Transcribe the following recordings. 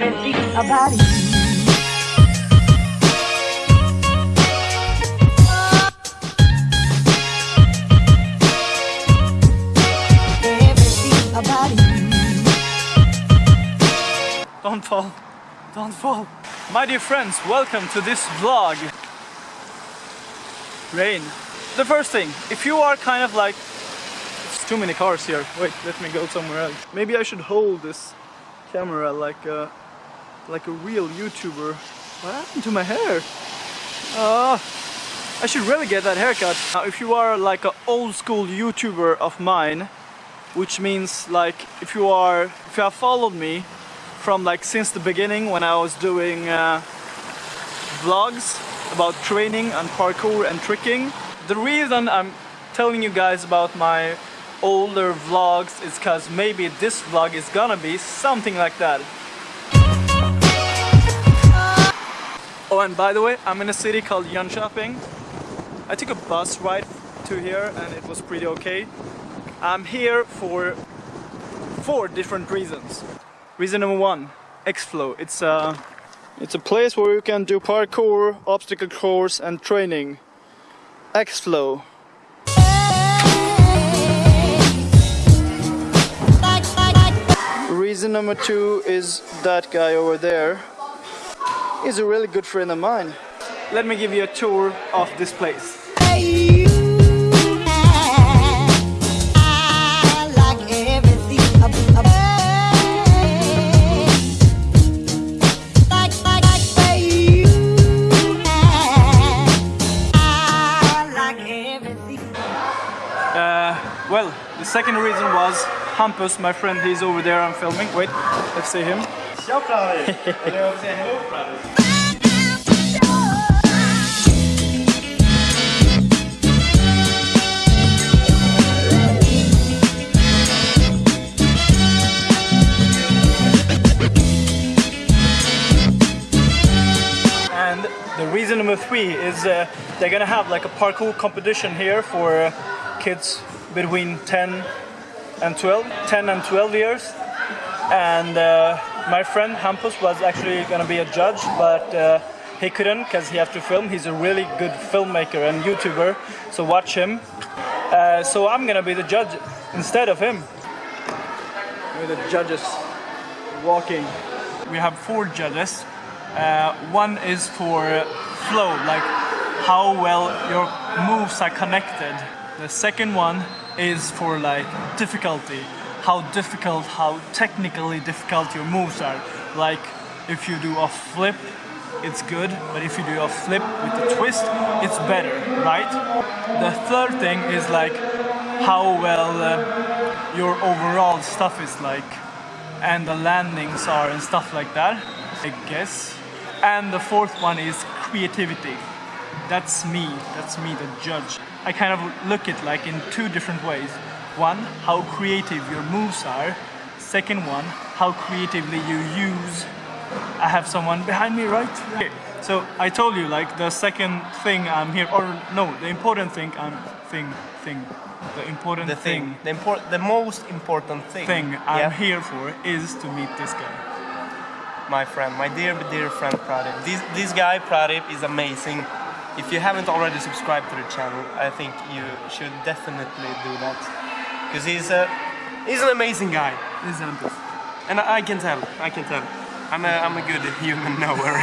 everything about. Don't fall. Don't fall. My dear friends, welcome to this vlog. Rain. The first thing, if you are kind of like... It's too many cars here. Wait, let me go somewhere else. Maybe I should hold this camera like a, like a real YouTuber. What happened to my hair? Ah, I should really get that haircut. Now, if you are like an old school YouTuber of mine, which means like if you are, if you have followed me from like since the beginning when I was doing uh, vlogs about training and parkour and tricking. The reason I'm telling you guys about my older vlogs is because maybe this vlog is gonna be something like that. Oh and by the way, I'm in a city called Jönköping. I took a bus ride to here and it was pretty okay. I'm here for four different reasons. Reason number one, X-Flow. It's a, it's a place where you can do parkour, obstacle course and training. X-Flow. Reason number two is that guy over there. He's a really good friend of mine. Let me give you a tour of this place. I like everything about like like like you. I like everything. Uh, well, the second reason was Hampus, my friend, he's over there, I'm filming. Wait, let's see him. Säga hello the reason number three is uh, they're gonna have like a parkour competition here for uh, kids between 10 and 12, 10 and 12 years. And uh, my friend Hampus was actually gonna be a judge, but uh, he couldn't because he has to film. He's a really good filmmaker and YouTuber, so watch him. Uh, so I'm gonna be the judge instead of him. With the judges walking. We have four judges. Uh, one is for flow, like how well your moves are connected. The second one is for like difficulty, how difficult, how technically difficult your moves are. Like if you do a flip, it's good, but if you do a flip with a twist, it's better, right? The third thing is like how well uh, your overall stuff is like and the landings are and stuff like that, I guess. And the fourth one is creativity. That's me, that's me, the judge. I kind of look it like in two different ways. One, how creative your moves are. Second one, how creatively you use. I have someone behind me, right? Okay. So I told you like the second thing I'm here, or no, the important thing I'm thing thing. The important The thing, the, import, the most important thing, thing I'm yeah, here for is to meet this guy. my friend, my dear, dear friend Pradip. This, this guy Pradip is amazing. If you haven't already subscribed to the channel, I think you should definitely do that. Because he's a, he's an amazing guy. This is Hampus. And I, I can tell, I can tell. I'm a, I'm a good human knower.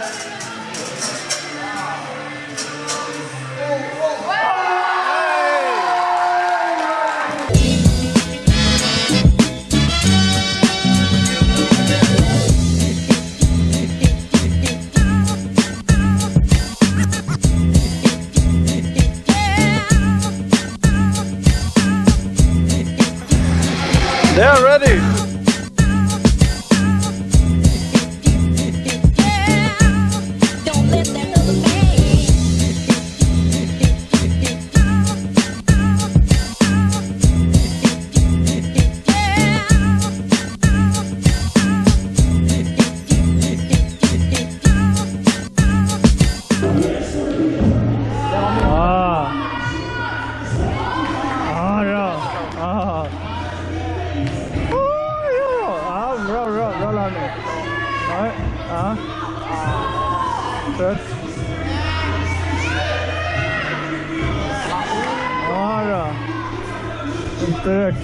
They're ready. 아, 뭐야, 뭐야, 뭐라 하네. 아, 아. 끝. 아, 아. 끝.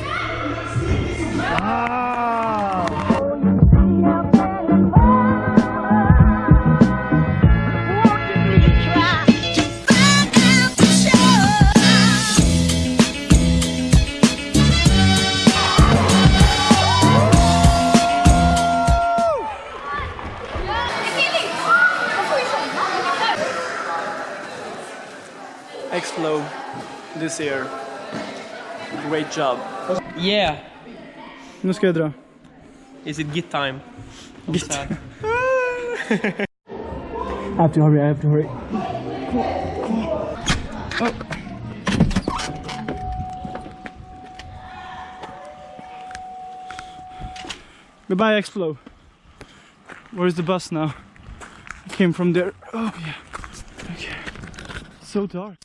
아. X-Flow this year. Great job. Yeah. Nu ska jag dra. Is it git time? Git. that? I have to hurry, I have to hurry. Oh. Goodbye, X-Flow. Where's the bus now? It came from there. Oh, yeah. Okay. So dark.